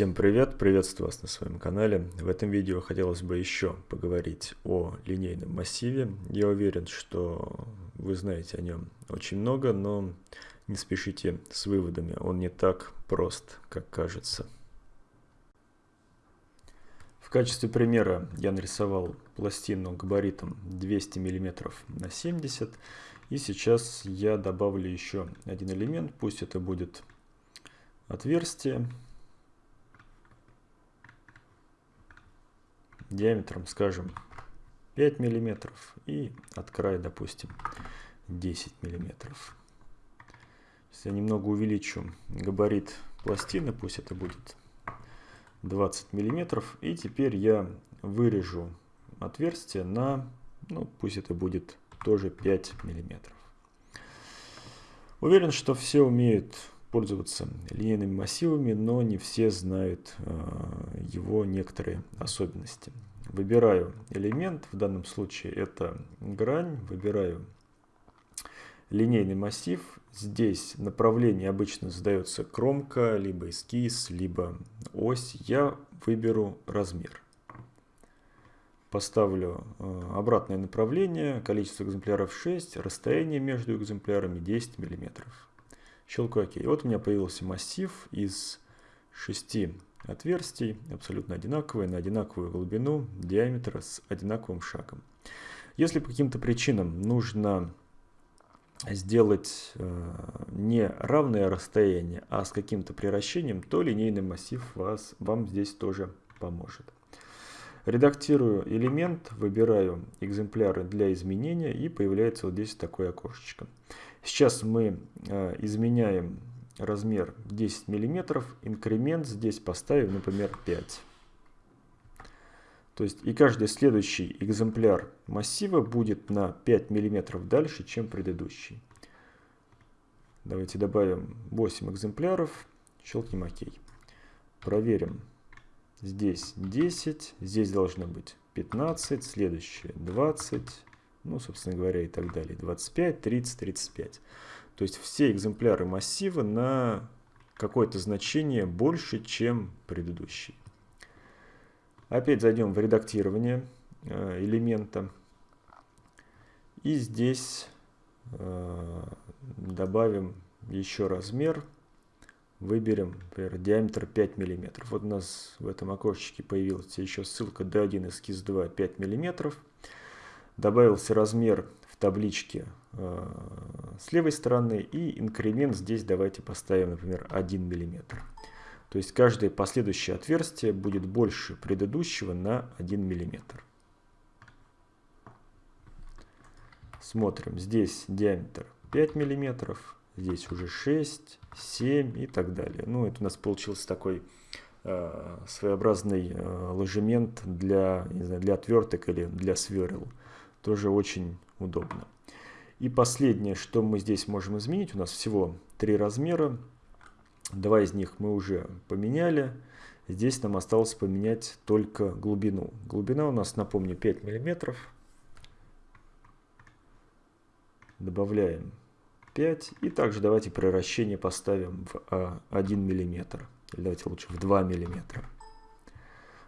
Всем привет, приветствую вас на своем канале. В этом видео хотелось бы еще поговорить о линейном массиве. Я уверен, что вы знаете о нем очень много, но не спешите с выводами, он не так прост, как кажется. В качестве примера я нарисовал пластину габаритом 200 мм на 70 и сейчас я добавлю еще один элемент, пусть это будет отверстие диаметром, скажем, 5 миллиметров и от края, допустим, 10 миллиметров. Если я немного увеличу габарит пластины, пусть это будет 20 миллиметров, и теперь я вырежу отверстие на, ну, пусть это будет тоже 5 миллиметров. Уверен, что все умеют пользоваться линейными массивами, но не все знают э, его некоторые особенности. Выбираю элемент, в данном случае это грань, выбираю линейный массив. Здесь направление обычно задается кромка, либо эскиз, либо ось. Я выберу размер. Поставлю э, обратное направление, количество экземпляров 6, расстояние между экземплярами 10 миллиметров щелкаю ОК. Вот у меня появился массив из шести отверстий, абсолютно одинаковые, на одинаковую глубину, диаметра с одинаковым шагом. Если по каким-то причинам нужно сделать э, не равное расстояние, а с каким-то приращением, то линейный массив вас, вам здесь тоже поможет. Редактирую элемент, выбираю экземпляры для изменения и появляется вот здесь такое окошечко. Сейчас мы э, изменяем размер 10 мм, инкремент здесь поставим, например, 5. То есть и каждый следующий экземпляр массива будет на 5 мм дальше, чем предыдущий. Давайте добавим 8 экземпляров, щелкнем ОК. Проверим. Здесь 10, здесь должно быть 15, следующее 20, ну, собственно говоря, и так далее. 25, 30, 35. То есть все экземпляры массива на какое-то значение больше, чем предыдущий. Опять зайдем в редактирование э, элемента. И здесь э, добавим еще размер. Выберем, например, диаметр 5 мм. Вот у нас в этом окошечке появилась еще ссылка D1 эскиз 2 5 мм добавился размер табличке э, с левой стороны и инкремент здесь давайте поставим, например, 1 мм. То есть каждое последующее отверстие будет больше предыдущего на 1 мм. Смотрим, здесь диаметр 5 мм, здесь уже 6, 7 и так далее. Ну, это у нас получился такой э, своеобразный э, ложемент для, не знаю, для отверток или для сверл тоже очень удобно. И последнее, что мы здесь можем изменить, у нас всего три размера. Два из них мы уже поменяли. Здесь нам осталось поменять только глубину. Глубина у нас, напомню, 5 мм. Добавляем 5. И также давайте превращение поставим в 1 мм. Или давайте лучше в 2 мм.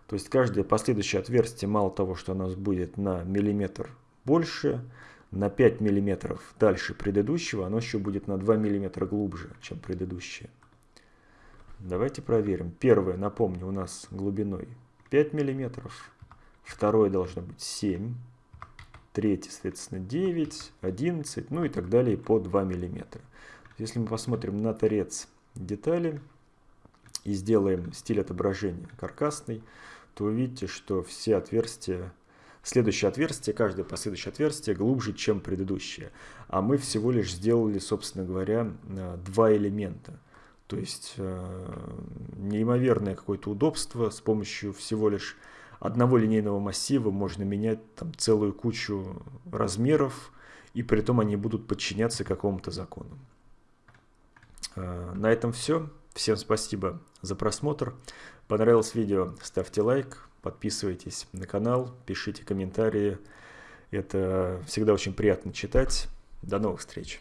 То есть каждое последующее отверстие, мало того, что у нас будет на миллиметр больше, на 5 мм дальше предыдущего, оно еще будет на 2 мм глубже, чем предыдущее. Давайте проверим. Первое, напомню, у нас глубиной 5 мм, второе должно быть 7 третье, соответственно, 9, 11, ну и так далее по 2 мм. Если мы посмотрим на торец детали и сделаем стиль отображения каркасный, то вы видите, что все отверстия Следующее отверстие, каждое последующее отверстие глубже, чем предыдущее. А мы всего лишь сделали, собственно говоря, э, два элемента. То есть э, неимоверное какое-то удобство с помощью всего лишь одного линейного массива можно менять там целую кучу размеров, и при этом они будут подчиняться какому-то закону. Э, на этом все. Всем спасибо за просмотр. Понравилось видео, ставьте лайк, подписывайтесь на канал, пишите комментарии. Это всегда очень приятно читать. До новых встреч!